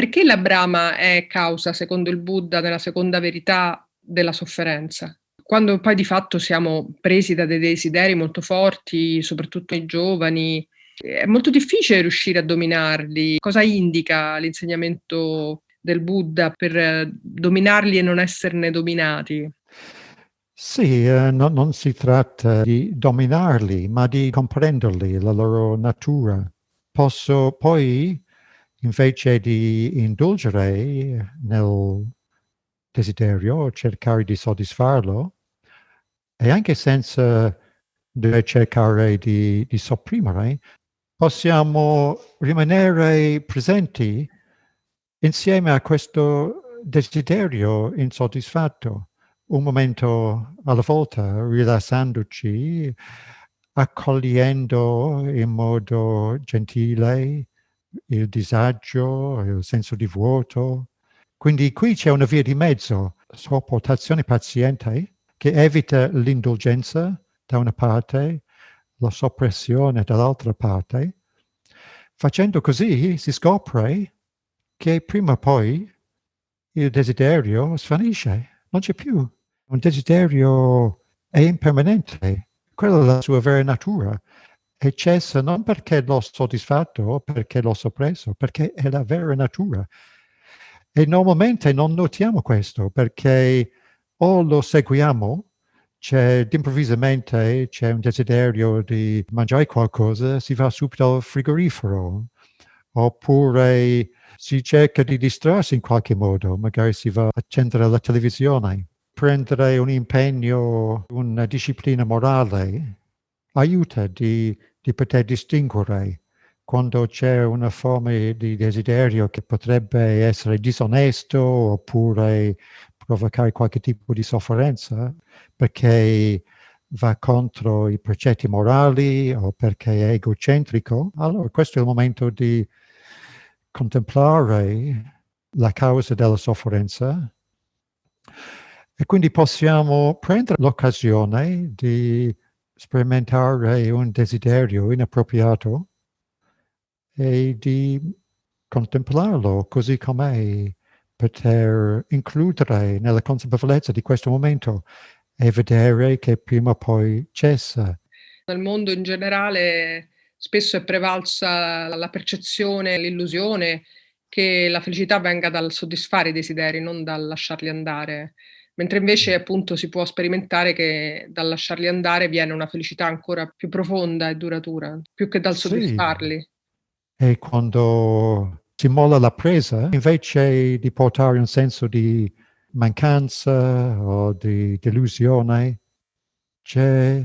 Perché la brama è causa, secondo il Buddha, della seconda verità della sofferenza? Quando poi di fatto siamo presi da dei desideri molto forti, soprattutto i giovani, è molto difficile riuscire a dominarli. Cosa indica l'insegnamento del Buddha per dominarli e non esserne dominati? Sì, eh, no, non si tratta di dominarli, ma di comprenderli, la loro natura. Posso poi invece di indulgere nel desiderio, cercare di soddisfarlo, e anche senza cercare di, di sopprimere, possiamo rimanere presenti insieme a questo desiderio insoddisfatto, un momento alla volta, rilassandoci, accogliendo in modo gentile il disagio, il senso di vuoto. Quindi qui c'è una via di mezzo, sopportazione paziente, che evita l'indulgenza da una parte, la soppressione dall'altra parte. Facendo così si scopre che prima o poi il desiderio svanisce, non c'è più. Un desiderio è impermanente, quella è la sua vera natura e cessa non perché l'ho soddisfatto o perché l'ho soppresso, perché è la vera natura. E normalmente non notiamo questo perché o lo seguiamo, c'è improvvisamente c'è un desiderio di mangiare qualcosa, si va subito al frigorifero, oppure si cerca di distrarsi in qualche modo, magari si va a accendere la televisione. Prendere un impegno, una disciplina morale aiuta di di poter distinguere quando c'è una forma di desiderio che potrebbe essere disonesto oppure provocare qualche tipo di sofferenza perché va contro i precetti morali o perché è egocentrico, allora questo è il momento di contemplare la causa della sofferenza. E quindi possiamo prendere l'occasione di sperimentare un desiderio inappropriato e di contemplarlo così com'è, poter includere nella consapevolezza di questo momento e vedere che prima o poi cessa. Nel mondo in generale spesso è prevalsa la percezione, l'illusione che la felicità venga dal soddisfare i desideri, non dal lasciarli andare mentre invece appunto si può sperimentare che dal lasciarli andare viene una felicità ancora più profonda e duratura, più che dal soddisfarli. Sì. E quando si molla la presa, invece di portare un senso di mancanza o di delusione, c'è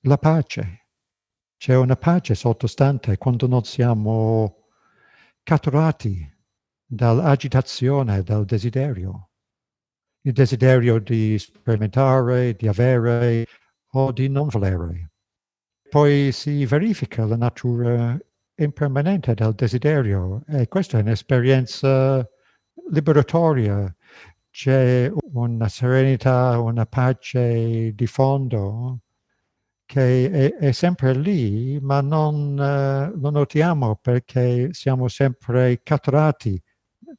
la pace. C'è una pace sottostante quando non siamo catturati dall'agitazione, dal desiderio il desiderio di sperimentare, di avere o di non volere. Poi si verifica la natura impermanente del desiderio e questa è un'esperienza liberatoria. C'è una serenità, una pace di fondo che è, è sempre lì, ma non uh, lo notiamo perché siamo sempre catturati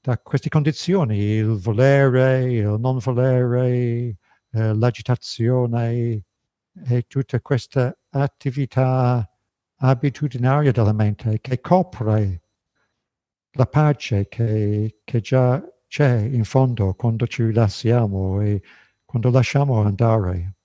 da queste condizioni, il volere, il non volere, eh, l'agitazione e tutta questa attività abitudinaria della mente che copre la pace che, che già c'è in fondo quando ci rilassiamo e quando lasciamo andare.